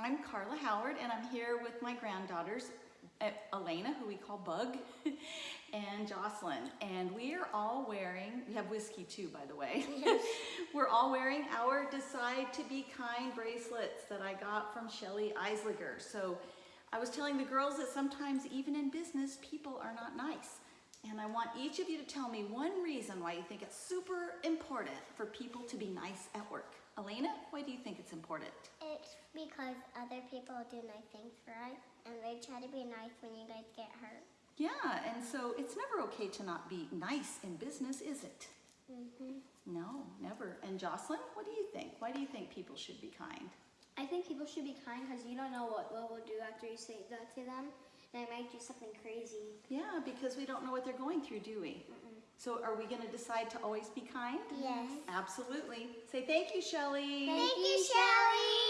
I'm Carla Howard and I'm here with my granddaughters, Elena, who we call Bug, and Jocelyn. And we are all wearing, we have whiskey too, by the way. We're all wearing our Decide to Be Kind bracelets that I got from Shelly Eisliger. So I was telling the girls that sometimes even in business, people are not nice. And I want each of you to tell me one reason why you think it's super important for people to be nice at work. Elena, why do you think it's important? It's because other people do nice things for us, and they try to be nice when you guys get hurt. Yeah, and so it's never okay to not be nice in business, is it? hmm No, never. And Jocelyn, what do you think? Why do you think people should be kind? I think people should be kind because you don't know what Will will do after you say that to them. They might do something crazy. Yeah, because we don't know what they're going through, do we? So are we going to decide to always be kind? Yes. Absolutely. Say thank you, Shelly. Thank you, Shelly.